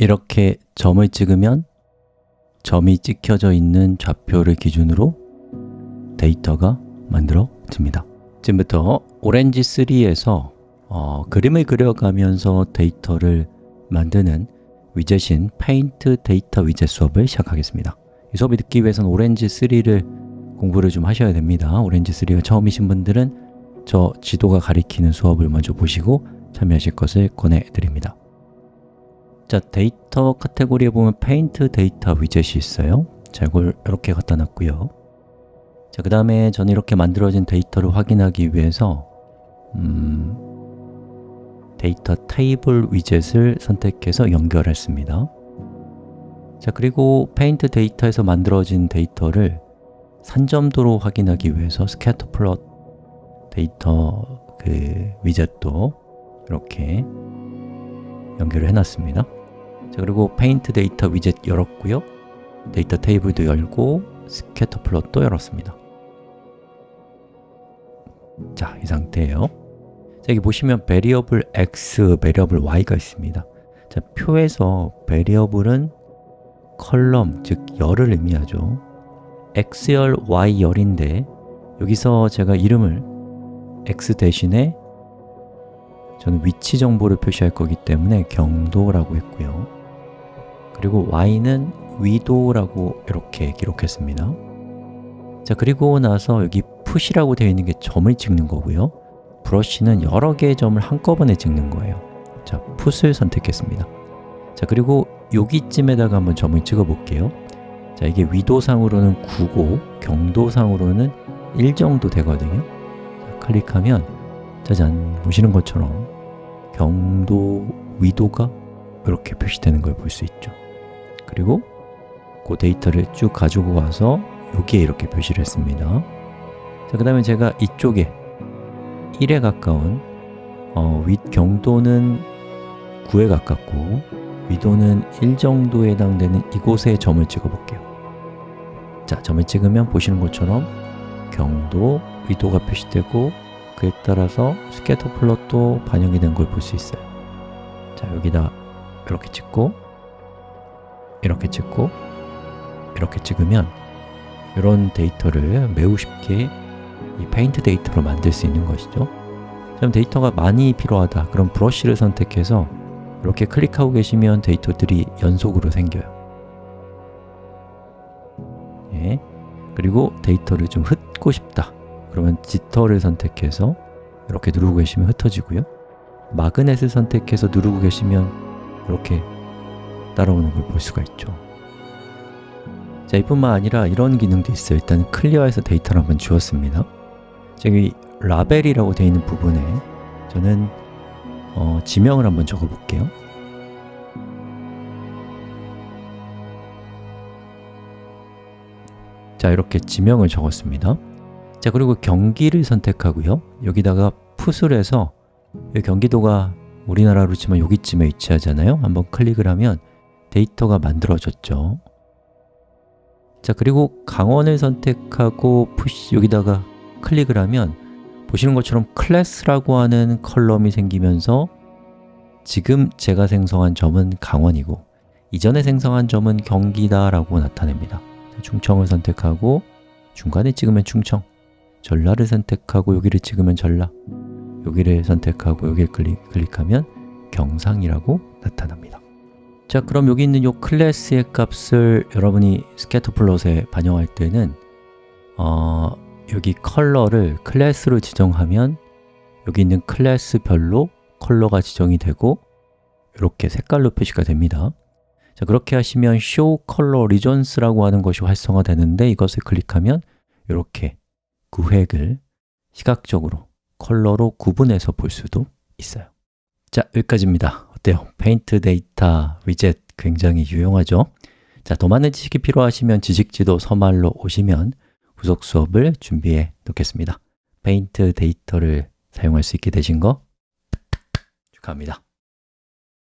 이렇게 점을 찍으면 점이 찍혀져 있는 좌표를 기준으로 데이터가 만들어집니다. 지금부터 Orange 3에서 어, 그림을 그려가면서 데이터를 만드는 위젯인 페인트 데이터 위젯 수업을 시작하겠습니다. 이 수업이 듣기 위해서는 Orange 3를 공부를 좀 하셔야 됩니다. Orange 3가 처음이신 분들은 저 지도가 가리키는 수업을 먼저 보시고 참여하실 것을 권해드립니다 자, 데이터 카테고리에 보면 Paint Data widget이 있어요. 자, 이걸 이렇게 갖다 놨고요. 자, 그 다음에 저는 이렇게 만들어진 데이터를 확인하기 위해서 음, 데이터 테이블 위젯을 선택해서 연결했습니다. 자, 그리고 Paint Data에서 만들어진 데이터를 산점도로 확인하기 위해서 scatter plot 데이터 그 widget도 이렇게 연결을 해놨습니다 자 그리고 Paint Data widget 열었고요. Data Table도 열고 scatter plot도 열었습니다. 자, 이 상태예요. 자, 여기 보시면 variable x, variable y가 있습니다. 자, 표에서 variable은 column, 즉 열을 의미하죠. x열, y열인데 여기서 제가 이름을 x 대신에 저는 위치 정보를 표시할 거기 때문에 경도라고 했고요 그리고 y는 위도라고 이렇게 기록했습니다. 자 그리고 나서 여기 푸시라고 되어 있는 게 점을 찍는 거고요. 브러쉬는 여러 개의 점을 한꺼번에 찍는 거예요. 자, 풋을 선택했습니다. 자, 그리고 여기쯤에다가 한번 점을 찍어 볼게요. 자, 이게 위도상으로는 9고 경도상으로는 1 정도 되거든요. 자, 클릭하면 짜잔, 보시는 것처럼 경도 위도가 이렇게 표시되는 걸 볼 수 있죠 그리고 그 데이터를 쭉 가지고 와서 여기에 이렇게 표시를 했습니다. 자, 그 다음에 제가 이쪽에 1에 가까운 어, 윗 경도는 9에 가깝고 위도는 1 정도에 해당되는 이곳에 점을 찍어 볼게요. 자, 점을 찍으면 보시는 것처럼 경도, 위도가 표시되고 그에 따라서 scatter plot도 반영이 된 걸 볼 수 있어요. 자, 여기다 이렇게 찍고 이렇게 찍고 이렇게 찍으면 이런 데이터를 매우 쉽게 이 Paint Data로 만들 수 있는 것이죠. 그럼 데이터가 많이 필요하다. 그럼 브러쉬를 선택해서 이렇게 클릭하고 계시면 데이터들이 연속으로 생겨요. 예. 그리고 데이터를 좀 흩고 싶다. 그러면 지터를 선택해서 이렇게 누르고 계시면 흩어지고요. 마그넷을 선택해서 누르고 계시면 이렇게 따라오는 걸 볼 수가 있죠. 자, 이뿐만 아니라 이런 기능도 있어요. 일단 클리어해서 데이터를 한번 지웠습니다. 여기 라벨이라고 되어 있는 부분에 저는 어, 지명을 한번 적어 볼게요. 자, 이렇게 지명을 적었습니다. 자, 그리고 경기를 선택하고요. 여기다가 풋을 해서 경기도가 우리나라로 치면 여기쯤에 위치하잖아요. 한번 클릭을 하면 데이터가 만들어졌죠. 자, 그리고 강원을 선택하고 push 여기다가 클릭을 하면 보시는 것처럼 클래스라고 하는 column이 생기면서 지금 제가 생성한 점은 강원이고 이전에 생성한 점은 경기다 라고 나타냅니다. 충청을 선택하고 중간에 찍으면 충청 전라를 선택하고 여기를 찍으면 전라 여기를 선택하고 여기를 클릭, 클릭하면 경상이라고 나타납니다 자, 그럼 여기 있는 이 클래스의 값을 여러분이 scatter plot에 반영할 때는 어, 여기 컬러를 클래스로 지정하면 여기 있는 클래스별로 컬러가 지정이 되고 이렇게 색깔로 표시가 됩니다. 자, 그렇게 하시면 Show Color Regions라고 하는 것이 활성화되는데 이것을 클릭하면 이렇게 구획을 시각적으로 컬러로 구분해서 볼 수도 있어요. 자, 여기까지입니다 어때요? Paint Data widget 굉장히 유용하죠? 자, 더 많은 지식이 필요하시면 지식지도 서말로 오시면 후속 수업을 준비해 놓겠습니다 Paint Data를 사용할 수 있게 되신 거 축하합니다